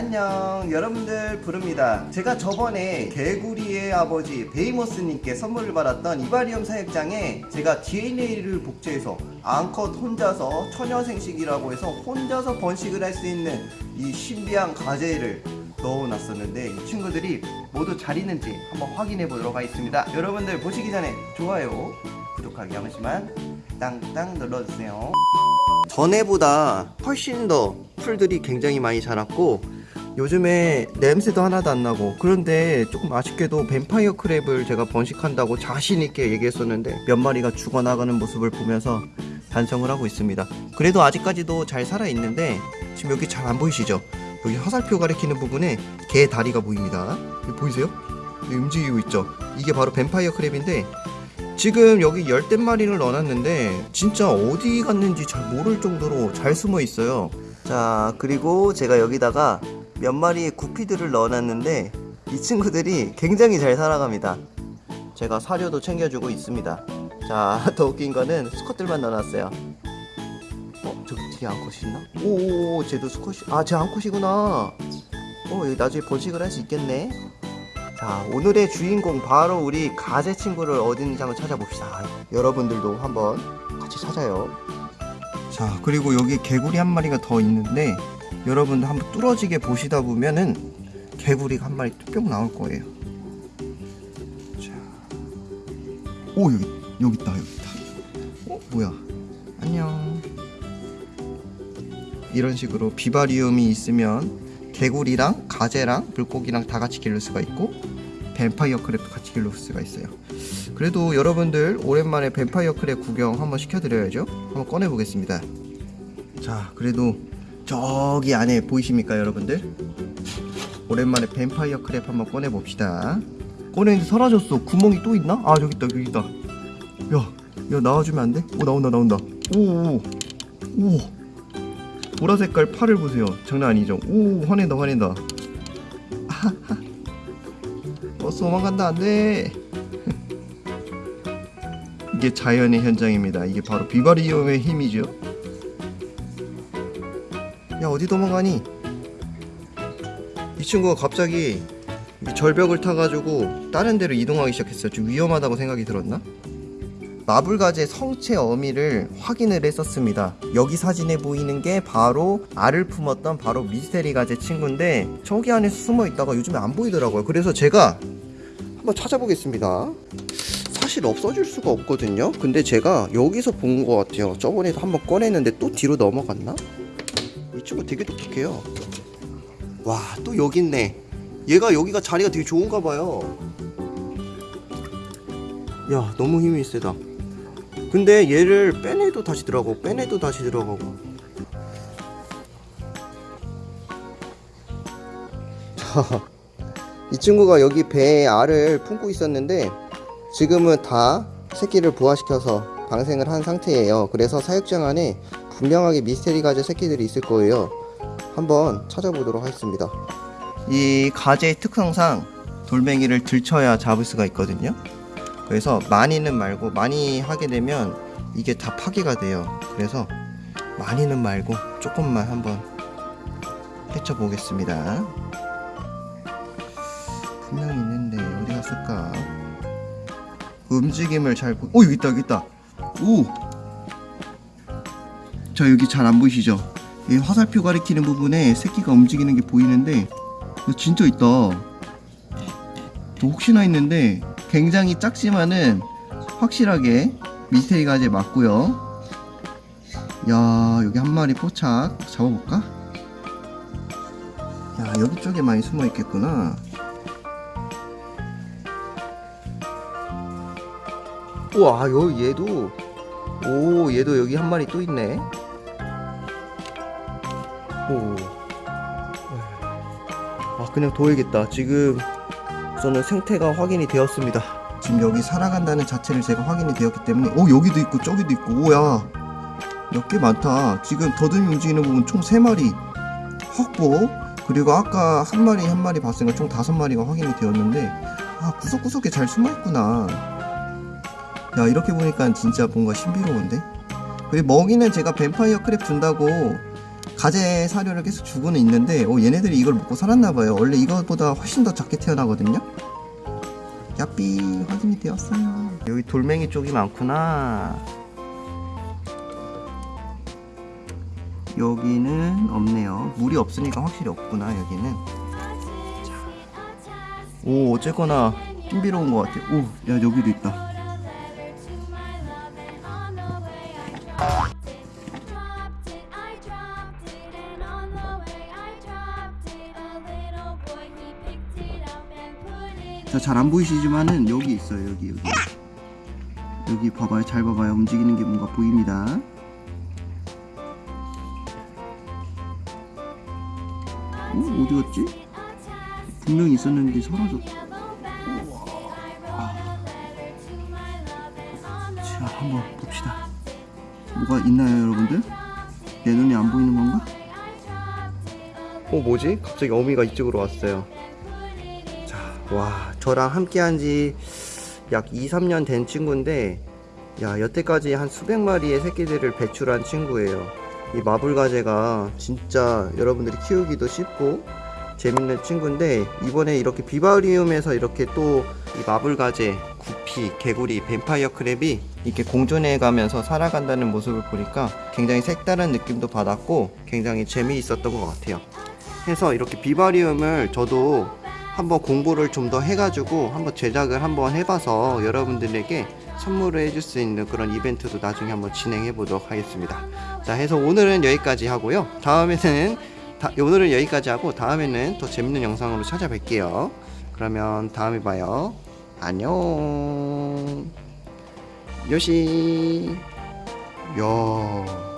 안녕 여러분들 부릅니다. 제가 저번에 개구리의 아버지 베이머스님께 선물을 받았던 이바리움 사육장에 제가 DNA를 복제해서 암컷 혼자서 처녀생식이라고 해서 혼자서 번식을 할 수 있는 이 신비한 가재를 넣어놨었는데 이 친구들이 모두 잘 있는지 한번 확인해 보도록 하겠습니다. 여러분들 보시기 전에 좋아요 구독하기 한 번씩만 땅땅 눌러주세요. 전에보다 훨씬 더 풀들이 굉장히 많이 자랐고 요즘에 냄새도 하나도 안 나고 그런데 조금 아쉽게도 뱀파이어 크랩을 제가 번식한다고 자신있게 얘기했었는데 몇 마리가 죽어나가는 모습을 보면서 반성을 하고 있습니다 그래도 아직까지도 잘 살아있는데 지금 여기 잘 안 보이시죠? 여기 화살표 가리키는 부분에 개 다리가 보입니다 보이세요? 움직이고 있죠? 이게 바로 뱀파이어 크랩인데 지금 여기 열댓 마리를 넣어놨는데 진짜 어디 갔는지 잘 모를 정도로 잘 숨어 있어요 자 그리고 제가 여기다가 몇 마리의 구피들을 넣어놨는데 이 친구들이 굉장히 잘 살아갑니다. 제가 사료도 챙겨주고 있습니다. 자 더 웃긴 거는 수컷들만 넣어놨어요. 어? 저기 뒤에 암컷이 있나? 오오오 쟤도 수컷이 아쟤 암컷이구나. 어 나중에 번식을 할 수 있겠네. 자 오늘의 주인공 바로 우리 가재 친구를 있는지 한번 찾아봅시다. 여러분들도 한번 같이 찾아요. 자 그리고 여기 개구리 한 마리가 더 있는데 여러분들 한번 뚫어지게 보시다 보면은 개구리가 한 마리 뚝 나올 거예요. 자 오 여기 여기 있다 여기 있다. 어 뭐야? 안녕. 이런 식으로 비바리움이 있으면 개구리랑 가재랑 물고기랑 다 같이 기를 수가 있고 vampire crab도 같이 기를 수가 있어요. 그래도 여러분들 오랜만에 vampire crab 구경 한번 시켜드려야죠. 한번 꺼내 보겠습니다. 자 그래도 저기 안에 보이십니까 여러분들? 오랜만에 vampire crab 한번 꺼내 봅시다. 꺼내는데 사라졌어. 구멍이 또 있나? 아 여기 있다 여기 있다. 야, 야 나와주면 안 돼? 오 나온다 나온다. 오오 오. 오. 보라 색깔 팔을 보세요. 장난 아니죠? 오 화낸다 화낸다. 버스 도망간다 안돼. 이게 자연의 현장입니다. 이게 바로 비바리움의 힘이죠 야 어디 도망가니 이 친구가 갑자기 이 절벽을 타가지고 다른 데로 이동하기 시작했어요 좀 위험하다고 생각이 들었나? 마블가재 성체 어미를 확인을 했었습니다. 여기 사진에 보이는 게 바로 알을 품었던 바로 미스테리 가재 친구인데 저기 안에 숨어 있다가 요즘에 안 보이더라고요. 그래서 제가 한번 찾아보겠습니다. 사실 없어질 수가 없거든요. 근데 제가 여기서 본 것 같아요. 저번에도 한번 꺼냈는데 또 뒤로 넘어갔나? 이 친구 되게 똑똑해요. 와, 또 여기 있네. 얘가 여기가 자리가 되게 좋은가 봐요. 야, 너무 힘이 세다. 근데 얘를 빼내도 다시 들어가고 빼내도 다시 들어가고 자, 이 친구가 여기 배에 알을 품고 있었는데 지금은 다 새끼를 부화시켜서 방생을 한 상태예요 그래서 사육장 안에 분명하게 미스테리 가재 새끼들이 있을 거예요. 한번 찾아보도록 하겠습니다. 이 가재의 특성상 돌멩이를 들쳐야 잡을 수가 있거든요. 그래서 많이는 말고 많이 하게 되면 이게 다 파괴가 돼요. 그래서 많이는 말고 조금만 한번 헤쳐 보겠습니다. 분명히 있는데 어디 갔을까? 움직임을 잘 보... 오 여기 있다 여기 있다. 오! 자 여기 잘 안 보이시죠? 이 화살표 가리키는 부분에 새끼가 움직이는 게 보이는데 진짜 있다. 혹시나 했는데 굉장히 작지만은 확실하게 미스테리 가재 맞고요. 야 여기 한 마리 포착 잡아볼까? 야 여기 쪽에 많이 숨어 있겠구나. 우와 여 얘도 오 얘도 여기 한 마리 또 있네 오. 아 그냥 둬야겠다. 지금 우선은 생태가 확인이 되었습니다. 지금 여기 살아간다는 자체를 제가 확인이 되었기 때문에 오 여기도 있고 저기도 있고 오야. 몇 개 많다. 지금 더듬이 움직이는 부분 총 3마리 확보. 그리고 아까 한 마리 한 마리 봤으니까 총 다섯 마리가 확인이 되었는데 아 구석구석에 잘 숨어있구나. 야 이렇게 보니까 진짜 뭔가 신비로운데? 그리고 먹이는 제가 뱀파이어 크랩 준다고 가재 사료를 계속 주고는 있는데 어, 얘네들이 이걸 먹고 살았나 봐요. 원래 이것보다 훨씬 더 작게 태어나거든요. 야삐 확인이 되었어요. 여기 돌멩이 쪽이 많구나. 여기는 없네요. 물이 없으니까 확실히 없구나 여기는. 오 어쨌거나 신비로운 것 같아. 오, 야 여기도 있다. 자, 잘 안 보이시지만은 여기 있어요. 여기 여기. 여기 봐봐요. 잘 봐봐요. 움직이는 게 뭔가 보입니다. 어, 어디 갔지? 분명히 있었는데 사라졌다. 자, 한번 봅시다. 뭐가 있나요, 여러분들? 내 눈에 안 보이는 건가? 어, 뭐지? 갑자기 어미가 이쪽으로 왔어요. 자, 와, 저랑 함께 한 지 약 2, 3년 된 친구인데, 야, 여태까지 한 수백 마리의 새끼들을 배출한 친구예요. 이 마블가재가 진짜 여러분들이 키우기도 쉽고, 재밌는 친구인데, 이번에 이렇게 비바리움에서 이렇게 또 이 마블가재, 구피, 개구리, 뱀파이어 크랩이 이렇게 공존해 가면서 살아간다는 모습을 보니까 굉장히 색다른 느낌도 받았고, 굉장히 재미있었던 것 같아요. 해서 이렇게 비바리움을 저도 한번 공부를 좀 더 해가지고 한번 제작을 한번 해봐서 여러분들에게 선물을 해줄 수 있는 그런 이벤트도 나중에 한번 진행해 보도록 하겠습니다. 자, 해서 오늘은 여기까지 하고요. 다음에는 다, 오늘은 여기까지 하고 다음에는 더 재밌는 영상으로 찾아뵐게요. 그러면 다음에 봐요. 안녕. 요시. 야.